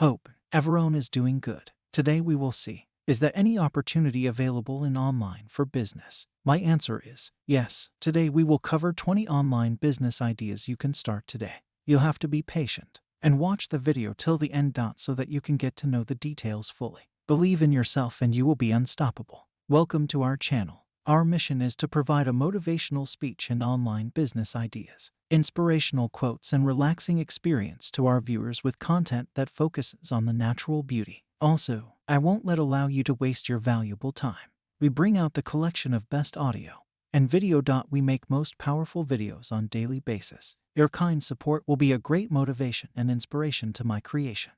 Hope everyone is doing good. Today we will see is there any opportunity available in online for business? My answer is yes. Today we will cover 20 online business ideas you can start today. You'll have to be patient and watch the video till the end so that you can get to know the details fully. Believe in yourself and you will be unstoppable. Welcome to our channel. Our mission is to provide a motivational speech and online business ideas, inspirational quotes, and relaxing experience to our viewers with content that focuses on the natural beauty. Also, I won't let allow you to waste your valuable time. We bring out the collection of best audio and video. We make most powerful videos on daily basis. Your kind support will be a great motivation and inspiration to my creation.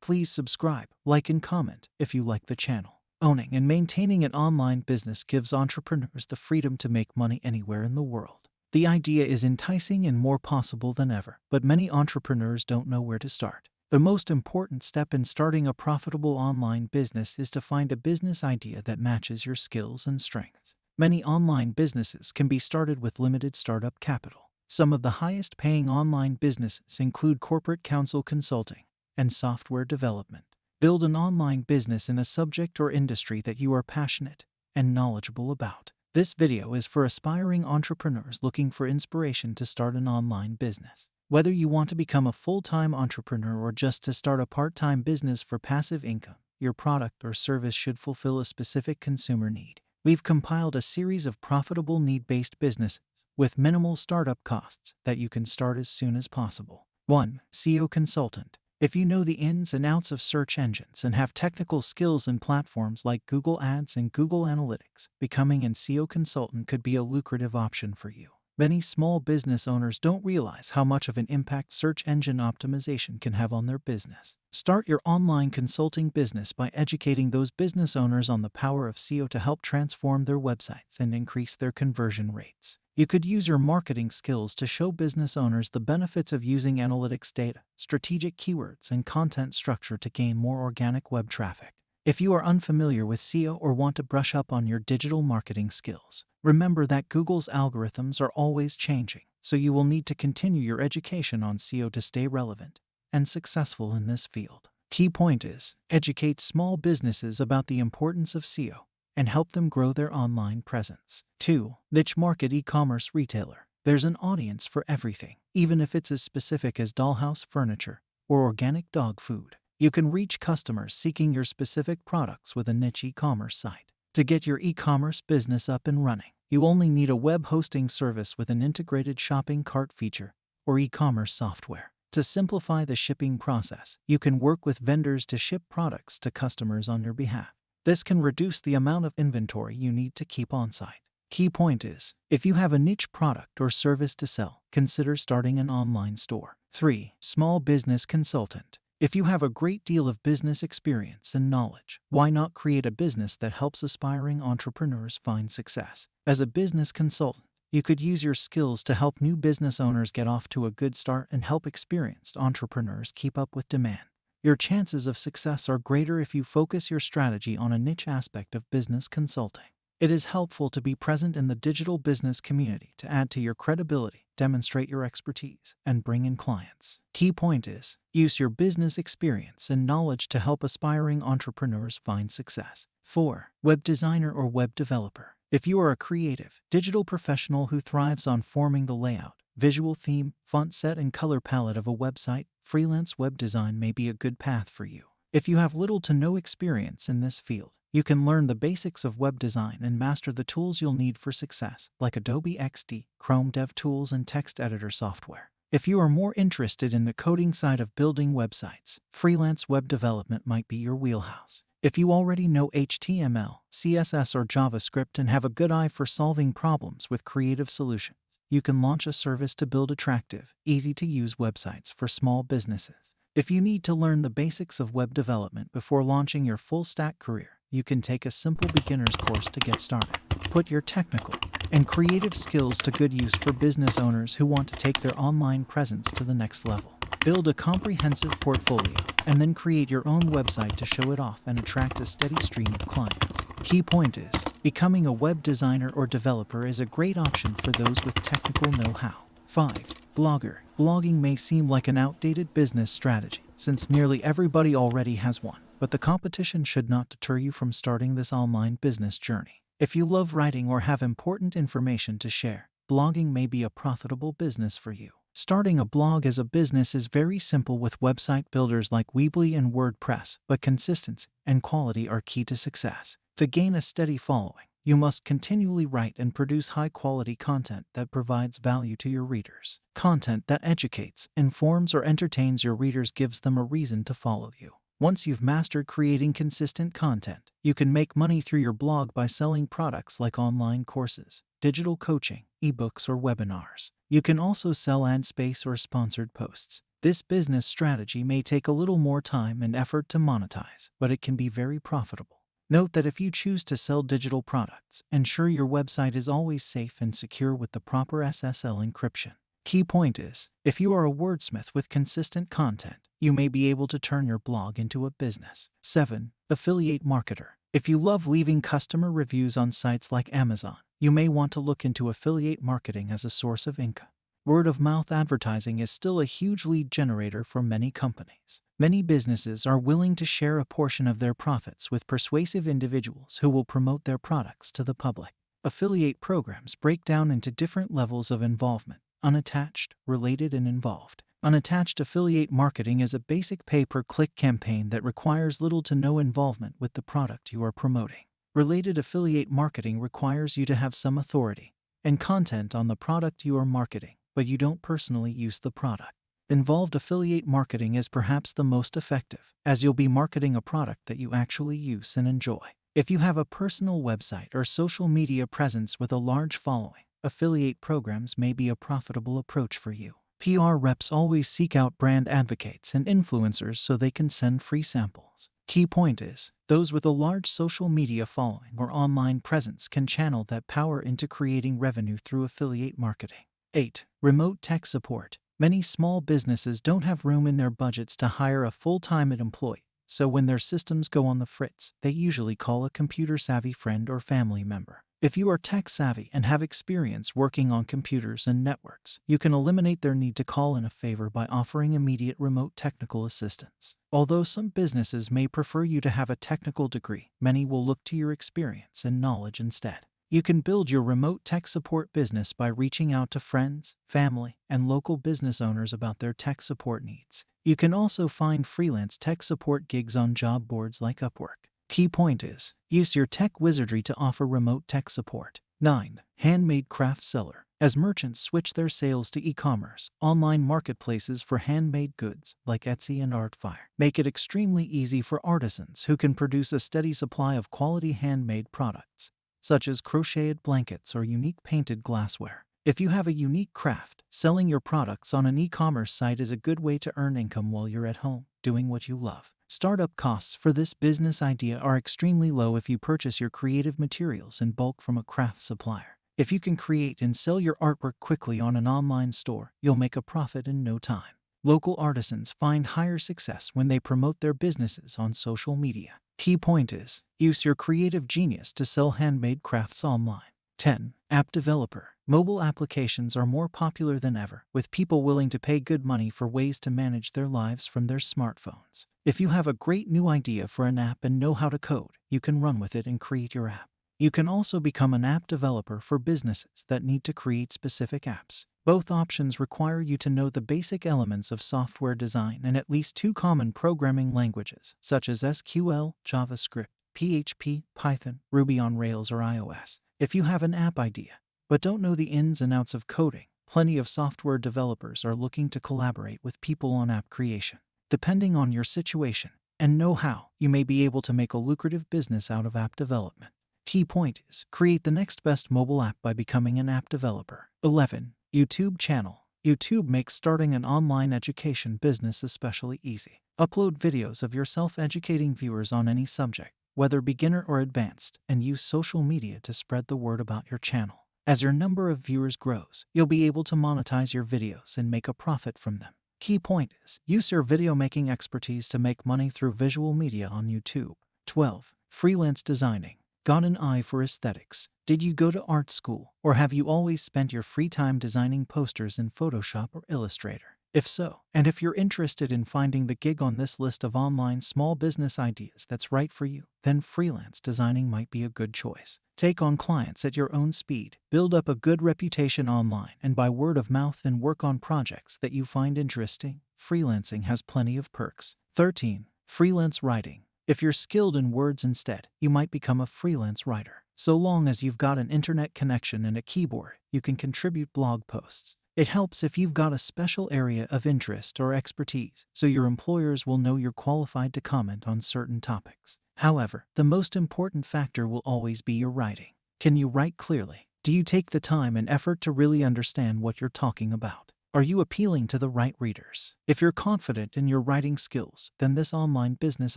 Please subscribe, like, and comment if you like the channel. Owning and maintaining an online business gives entrepreneurs the freedom to make money anywhere in the world. The idea is enticing and more possible than ever, but many entrepreneurs don't know where to start. The most important step in starting a profitable online business is to find a business idea that matches your skills and strengths. Many online businesses can be started with limited startup capital. Some of the highest paying online businesses include corporate counsel consulting and software development. Build an online business in a subject or industry that you are passionate and knowledgeable about. This video is for aspiring entrepreneurs looking for inspiration to start an online business. Whether you want to become a full-time entrepreneur or just to start a part-time business for passive income, your product or service should fulfill a specific consumer need. We've compiled a series of profitable need-based businesses with minimal startup costs that you can start as soon as possible. 1. SEO Consultant if you know the ins and outs of search engines and have technical skills in platforms like Google Ads and Google Analytics, becoming an SEO consultant could be a lucrative option for you. Many small business owners don't realize how much of an impact search engine optimization can have on their business. Start your online consulting business by educating those business owners on the power of SEO to help transform their websites and increase their conversion rates. You could use your marketing skills to show business owners the benefits of using analytics data, strategic keywords, and content structure to gain more organic web traffic. If you are unfamiliar with SEO or want to brush up on your digital marketing skills, remember that Google's algorithms are always changing, so you will need to continue your education on SEO to stay relevant and successful in this field. Key point is, educate small businesses about the importance of SEO and help them grow their online presence. 2. Niche market e-commerce retailer. There's an audience for everything, even if it's as specific as dollhouse furniture or organic dog food. You can reach customers seeking your specific products with a niche e-commerce site. To get your e-commerce business up and running, you only need a web hosting service with an integrated shopping cart feature or e-commerce software. To simplify the shipping process, you can work with vendors to ship products to customers on your behalf. This can reduce the amount of inventory you need to keep on site. Key point is, if you have a niche product or service to sell, consider starting an online store. 3. Small Business Consultant. If you have a great deal of business experience and knowledge, why not create a business that helps aspiring entrepreneurs find success? As a business consultant, you could use your skills to help new business owners get off to a good start and help experienced entrepreneurs keep up with demand. Your chances of success are greater if you focus your strategy on a niche aspect of business consulting. It is helpful to be present in the digital business community to add to your credibility, demonstrate your expertise, and bring in clients. Key point is, use your business experience and knowledge to help aspiring entrepreneurs find success. 4. Web designer or web developer. If you are a creative, digital professional who thrives on forming the layout, visual theme, font set, and color palette of a website, freelance web design may be a good path for you. If you have little to no experience in this field, you can learn the basics of web design and master the tools you'll need for success, like Adobe XD, Chrome DevTools, and text editor software. If you are more interested in the coding side of building websites, freelance web development might be your wheelhouse. If you already know HTML, CSS, or JavaScript and have a good eye for solving problems with creative solutions, you can launch a service to build attractive, easy-to-use websites for small businesses. If you need to learn the basics of web development before launching your full-stack career, you can take a simple beginner's course to get started. Put your technical and creative skills to good use for business owners who want to take their online presence to the next level. Build a comprehensive portfolio and then create your own website to show it off and attract a steady stream of clients. Key point is, becoming a web designer or developer is a great option for those with technical know-how. 5. Blogger. Blogging may seem like an outdated business strategy, since nearly everybody already has one. But the competition should not deter you from starting this online business journey. If you love writing or have important information to share, blogging may be a profitable business for you. Starting a blog as a business is very simple with website builders like Weebly and WordPress, but consistency and quality are key to success. To gain a steady following, you must continually write and produce high quality content that provides value to your readers. Content that educates, informs, or entertains your readers gives them a reason to follow you. Once you've mastered creating consistent content, you can make money through your blog by selling products like online courses, digital coaching, ebooks, or webinars. You can also sell ad space or sponsored posts. This business strategy may take a little more time and effort to monetize, but it can be very profitable. Note that if you choose to sell digital products, ensure your website is always safe and secure with the proper SSL encryption. Key point is, if you are a wordsmith with consistent content, you may be able to turn your blog into a business. 7. Affiliate Marketer If you love leaving customer reviews on sites like Amazon, you may want to look into affiliate marketing as a source of income. Word of mouth advertising is still a huge lead generator for many companies. Many businesses are willing to share a portion of their profits with persuasive individuals who will promote their products to the public. Affiliate programs break down into different levels of involvement unattached, related, and involved. Unattached affiliate marketing is a basic pay per click campaign that requires little to no involvement with the product you are promoting. Related affiliate marketing requires you to have some authority and content on the product you are marketing, but you don't personally use the product. Involved affiliate marketing is perhaps the most effective, as you'll be marketing a product that you actually use and enjoy. If you have a personal website or social media presence with a large following, affiliate programs may be a profitable approach for you. PR reps always seek out brand advocates and influencers so they can send free samples. Key point is, those with a large social media following or online presence can channel that power into creating revenue through affiliate marketing. 8. Remote tech support. Many small businesses don't have room in their budgets to hire a full time employee, so when their systems go on the fritz, they usually call a computer savvy friend or family member. If you are tech savvy and have experience working on computers and networks, you can eliminate their need to call in a favor by offering immediate remote technical assistance. Although some businesses may prefer you to have a technical degree, many will look to your experience and knowledge instead. You can build your remote tech support business by reaching out to friends, family, and local business owners about their tech support needs. You can also find freelance tech support gigs on job boards like Upwork. Key point is use your tech wizardry to offer remote tech support. 9. Handmade craft seller. As merchants switch their sales to e commerce, online marketplaces for handmade goods like Etsy and Artfire make it extremely easy for artisans who can produce a steady supply of quality handmade products, such as crocheted blankets or unique painted glassware. If you have a unique craft, selling your products on an e commerce site is a good way to earn income while you're at home, doing what you love. Startup costs for this business idea are extremely low if you purchase your creative materials in bulk from a craft supplier. If you can create and sell your artwork quickly on an online store, you'll make a profit in no time. Local artisans find higher success when they promote their businesses on social media. Key point is use your creative genius to sell handmade crafts online. 10. App Developer Mobile applications are more popular than ever, with people willing to pay good money for ways to manage their lives from their smartphones. If you have a great new idea for an app and know how to code, you can run with it and create your app. You can also become an app developer for businesses that need to create specific apps. Both options require you to know the basic elements of software design and at least two common programming languages, such as SQL, JavaScript, PHP, Python, Ruby on Rails, or iOS. If you have an app idea, but don't know the ins and outs of coding, plenty of software developers are looking to collaborate with people on app creation. Depending on your situation and know how, you may be able to make a lucrative business out of app development. Key point is create the next best mobile app by becoming an app developer. 11. YouTube channel. YouTube makes starting an online education business especially easy. Upload videos of your self educating viewers on any subject, whether beginner or advanced, and use social media to spread the word about your channel. As your number of viewers grows, you'll be able to monetize your videos and make a profit from them. Key point is use your video making expertise to make money through visual media on YouTube. 12. Freelance designing. Got an eye for aesthetics. Did you go to art school, or have you always spent your free time designing posters in Photoshop or Illustrator? If so, and if you're interested in finding the gig on this list of online small business ideas that's right for you, then freelance designing might be a good choice. Take on clients at your own speed, build up a good reputation online and by word of mouth, and work on projects that you find interesting. Freelancing has plenty of perks. 13. Freelance writing. If you're skilled in words instead, you might become a freelance writer. So long as you've got an internet connection and a keyboard, you can contribute blog posts. It helps if you've got a special area of interest or expertise, so your employers will know you're qualified to comment on certain topics. However, the most important factor will always be your writing. Can you write clearly? Do you take the time and effort to really understand what you're talking about? Are you appealing to the right readers? If you're confident in your writing skills, then this online business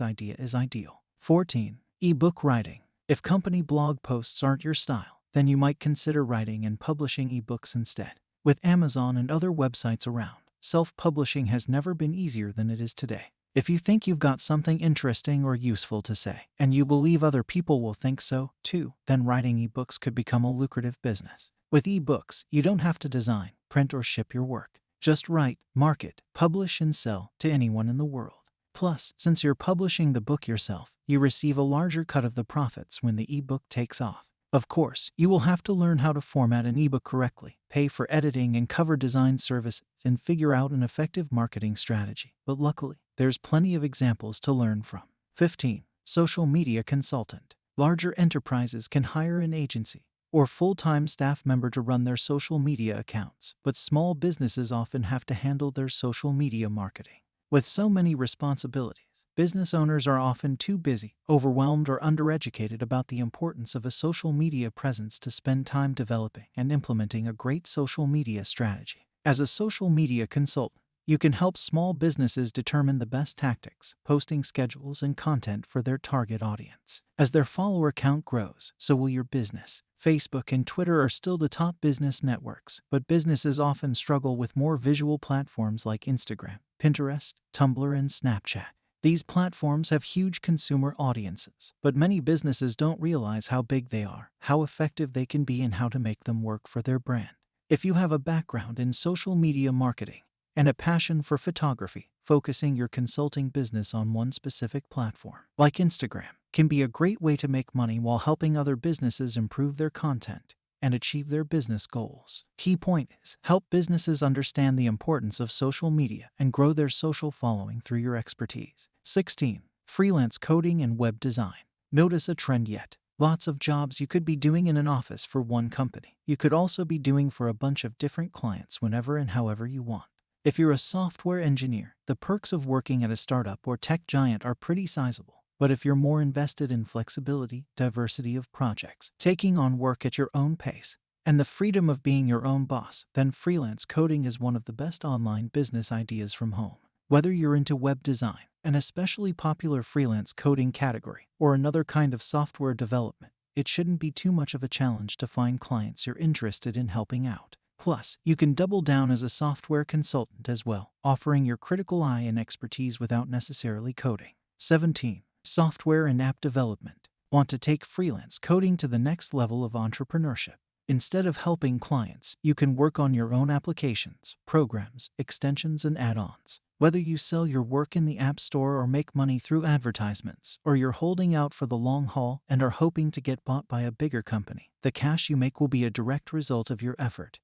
idea is ideal. 14. Ebook writing. If company blog posts aren't your style, then you might consider writing and publishing ebooks instead. With Amazon and other websites around, self publishing has never been easier than it is today. If you think you've got something interesting or useful to say, and you believe other people will think so too, then writing ebooks could become a lucrative business. With ebooks, you don't have to design, print, or ship your work. Just write, market, publish, and sell to anyone in the world. Plus, since you're publishing the book yourself, you receive a larger cut of the profits when the ebook takes off. Of course, you will have to learn how to format an ebook correctly, pay for editing and cover design services, and figure out an effective marketing strategy. But luckily, there's plenty of examples to learn from. 15. Social media consultant. Larger enterprises can hire an agency or full-time staff member to run their social media accounts, but small businesses often have to handle their social media marketing. With so many responsibilities, business owners are often too busy, overwhelmed, or undereducated about the importance of a social media presence to spend time developing and implementing a great social media strategy. As a social media consultant, you can help small businesses determine the best tactics, posting schedules, and content for their target audience. As their follower count grows, so will your business. Facebook and Twitter are still the top business networks, but businesses often struggle with more visual platforms like Instagram, Pinterest, Tumblr, and Snapchat. These platforms have huge consumer audiences, but many businesses don't realize how big they are, how effective they can be, and how to make them work for their brand. If you have a background in social media marketing and a passion for photography, focusing your consulting business on one specific platform, like Instagram, can be a great way to make money while helping other businesses improve their content and achieve their business goals. Key point is help businesses understand the importance of social media and grow their social following through your expertise. 16. Freelance coding and web design. Notice a trend yet? Lots of jobs you could be doing in an office for one company. You could also be doing for a bunch of different clients whenever and however you want. If you're a software engineer, the perks of working at a startup or tech giant are pretty sizable. But if you're more invested in flexibility, diversity of projects, taking on work at your own pace, and the freedom of being your own boss, then freelance coding is one of the best online business ideas from home. Whether you're into web design, an especially popular freelance coding category, or another kind of software development, it shouldn't be too much of a challenge to find clients you're interested in helping out. Plus, you can double down as a software consultant as well, offering your critical eye and expertise without necessarily coding. 17 software and app development. Want to take freelance coding to the next level of entrepreneurship? Instead of helping clients, you can work on your own applications, programs, extensions, and add ons. Whether you sell your work in the App Store or make money through advertisements, or you're holding out for the long haul and are hoping to get bought by a bigger company, the cash you make will be a direct result of your effort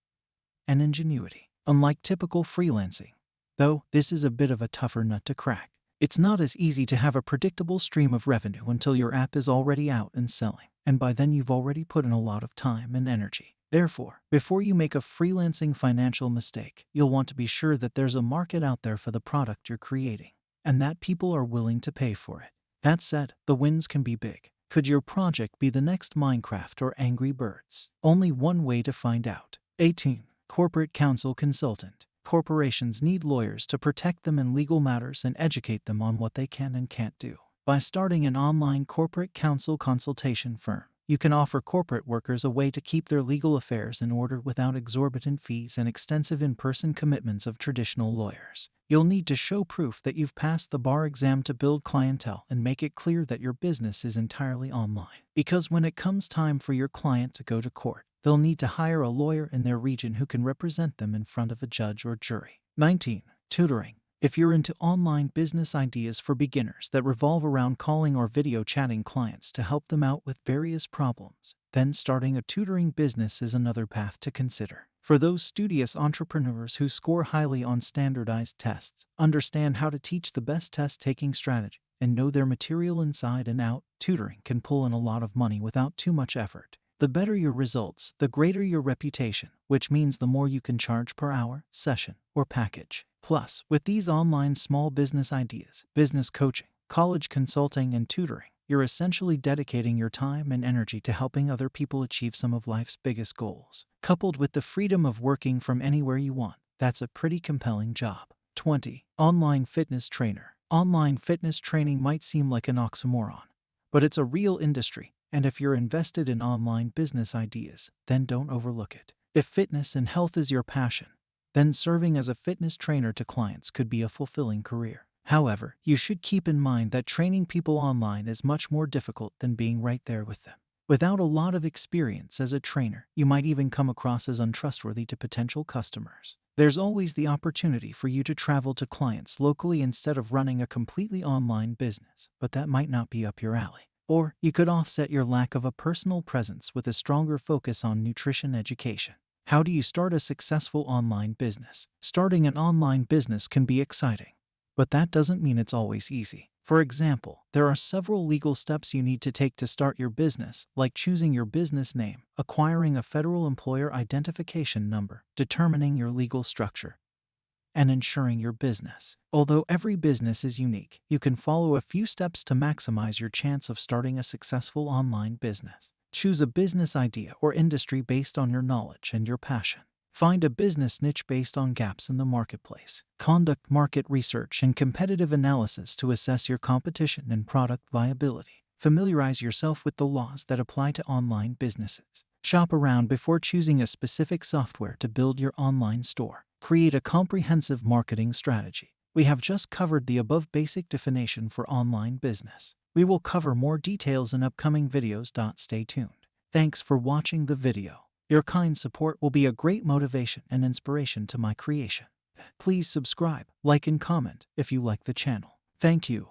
and ingenuity. Unlike typical freelancing, though, this is a bit of a tougher nut to crack. It's not as easy to have a predictable stream of revenue until your app is already out and selling, and by then you've already put in a lot of time and energy. Therefore, before you make a freelancing financial mistake, you'll want to be sure that there's a market out there for the product you're creating, and that people are willing to pay for it. That said, the wins can be big. Could your project be the next Minecraft or Angry Birds? Only one way to find out. 18. Corporate Counsel Consultant corporations need lawyers to protect them in legal matters and educate them on what they can and can't do. By starting an online corporate counsel consultation firm, you can offer corporate workers a way to keep their legal affairs in order without exorbitant fees and extensive in person commitments of traditional lawyers. You'll need to show proof that you've passed the bar exam to build clientele and make it clear that your business is entirely online. Because when it comes time for your client to go to court, they'll need to hire a lawyer in their region who can represent them in front of a judge or jury. 19. Tutoring. If you're into online business ideas for beginners that revolve around calling or video chatting clients to help them out with various problems, then starting a tutoring business is another path to consider. For those studious entrepreneurs who score highly on standardized tests, understand how to teach the best test taking strategy, and know their material inside and out, tutoring can pull in a lot of money without too much effort. The better your results, the greater your reputation, which means the more you can charge per hour, session, or package. Plus, with these online small business ideas, business coaching, college consulting, and tutoring, you're essentially dedicating your time and energy to helping other people achieve some of life's biggest goals. Coupled with the freedom of working from anywhere you want, that's a pretty compelling job. 20. Online Fitness Trainer. Online fitness training might seem like an oxymoron, but it's a real industry, and if you're invested in online business ideas, then don't overlook it. If fitness and health is your passion, then serving as a fitness trainer to clients could be a fulfilling career. However, you should keep in mind that training people online is much more difficult than being right there with them. Without a lot of experience as a trainer, you might even come across as untrustworthy to potential customers. There's always the opportunity for you to travel to clients locally instead of running a completely online business, but that might not be up your alley. Or you could offset your lack of a personal presence with a stronger focus on nutrition education. How do you start a successful online business? Starting an online business can be exciting but that doesn't mean it's always easy. For example, there are several legal steps you need to take to start your business, like choosing your business name, acquiring a federal employer identification number, determining your legal structure, and ensuring your business. Although every business is unique, you can follow a few steps to maximize your chance of starting a successful online business. Choose a business idea or industry based on your knowledge and your passion. Find a business niche based on gaps in the marketplace. Conduct market research and competitive analysis to assess your competition and product viability. Familiarize yourself with the laws that apply to online businesses. Shop around before choosing a specific software to build your online store. Create a comprehensive marketing strategy. We have just covered the above basic definition for online business. We will cover more details in upcoming videos. Stay tuned. Thanks for watching the video. Your kind support will be a great motivation and inspiration to my creation. Please subscribe, like, and comment if you like the channel. Thank you.